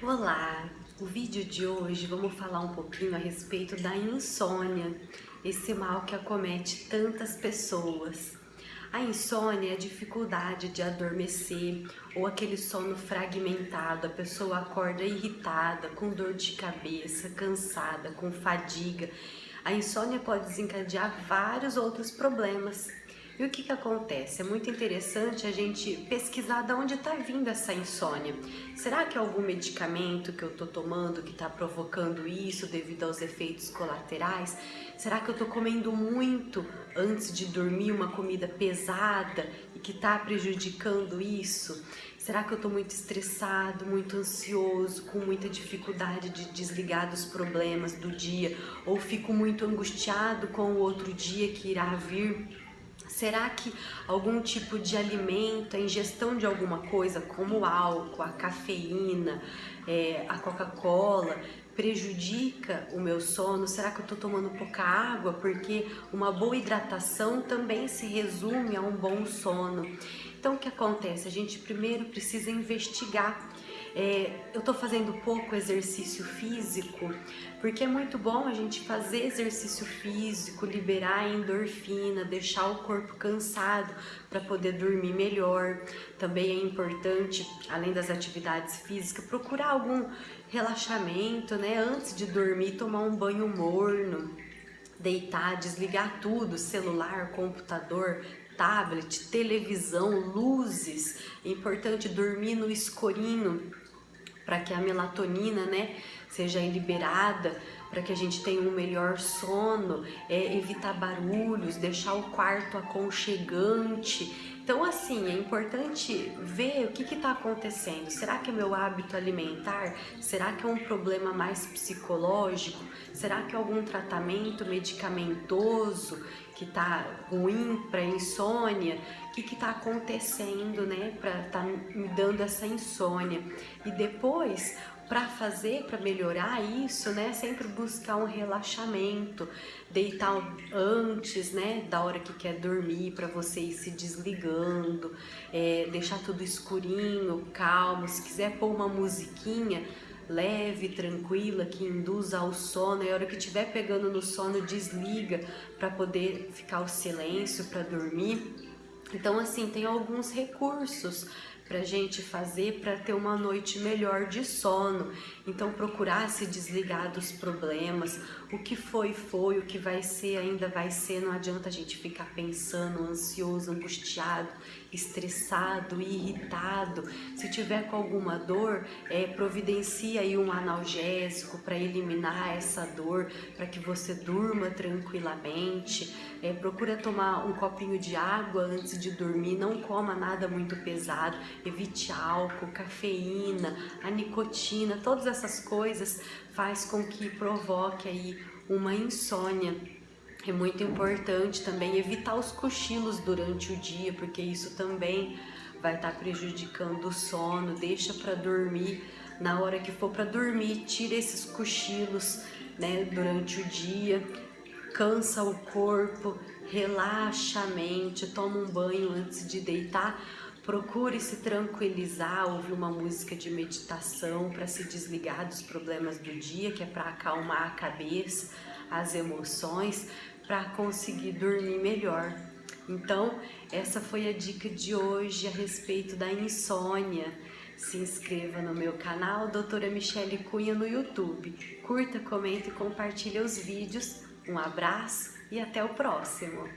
Olá! O vídeo de hoje vamos falar um pouquinho a respeito da insônia, esse mal que acomete tantas pessoas. A insônia é a dificuldade de adormecer ou aquele sono fragmentado, a pessoa acorda irritada, com dor de cabeça, cansada, com fadiga. A insônia pode desencadear vários outros problemas, e o que que acontece? É muito interessante a gente pesquisar de onde está vindo essa insônia. Será que é algum medicamento que eu estou tomando que está provocando isso devido aos efeitos colaterais? Será que eu estou comendo muito antes de dormir, uma comida pesada e que está prejudicando isso? Será que eu estou muito estressado, muito ansioso, com muita dificuldade de desligar dos problemas do dia? Ou fico muito angustiado com o outro dia que irá vir? Será que algum tipo de alimento, a ingestão de alguma coisa, como o álcool, a cafeína, é, a Coca-Cola, prejudica o meu sono? Será que eu estou tomando pouca água? Porque uma boa hidratação também se resume a um bom sono. Então, o que acontece? A gente primeiro precisa investigar é, eu tô fazendo pouco exercício físico, porque é muito bom a gente fazer exercício físico, liberar a endorfina, deixar o corpo cansado para poder dormir melhor. Também é importante, além das atividades físicas, procurar algum relaxamento, né? Antes de dormir, tomar um banho morno, deitar, desligar tudo, celular, computador, tablet, televisão, luzes. É importante dormir no escurinho para que a melatonina, né, seja liberada, para que a gente tenha um melhor sono, é, evitar barulhos, deixar o quarto aconchegante. Então, assim, é importante ver o que está acontecendo. Será que é meu hábito alimentar? Será que é um problema mais psicológico? Será que é algum tratamento medicamentoso que está ruim para insônia? O que está acontecendo, né, para tá me dando essa insônia? E depois, para fazer, para melhorar isso, né, sempre buscar um relaxamento, deitar antes, né, da hora que quer dormir, para você ir se desligando, é, deixar tudo escurinho, calmo, se quiser pôr uma musiquinha, leve, tranquila, que induza ao sono, e a hora que estiver pegando no sono, desliga para poder ficar o silêncio para dormir. Então, assim, tem alguns recursos para gente fazer para ter uma noite melhor de sono. Então procurar se desligar dos problemas, o que foi foi, o que vai ser ainda vai ser, não adianta a gente ficar pensando, ansioso, angustiado, estressado, irritado. Se tiver com alguma dor, é, providencia aí um analgésico para eliminar essa dor, para que você durma tranquilamente. É, procura tomar um copinho de água antes de dormir, não coma nada muito pesado, evite álcool, cafeína, a nicotina, todas essas coisas faz com que provoque aí uma insônia. É muito importante também evitar os cochilos durante o dia, porque isso também vai estar tá prejudicando o sono. Deixa para dormir na hora que for para dormir, tira esses cochilos, né, durante o dia. Cansa o corpo, relaxa a mente, toma um banho antes de deitar Procure se tranquilizar, ouvir uma música de meditação para se desligar dos problemas do dia, que é para acalmar a cabeça, as emoções, para conseguir dormir melhor. Então, essa foi a dica de hoje a respeito da insônia. Se inscreva no meu canal, Doutora Michele Cunha no YouTube. Curta, comente e compartilhe os vídeos. Um abraço e até o próximo!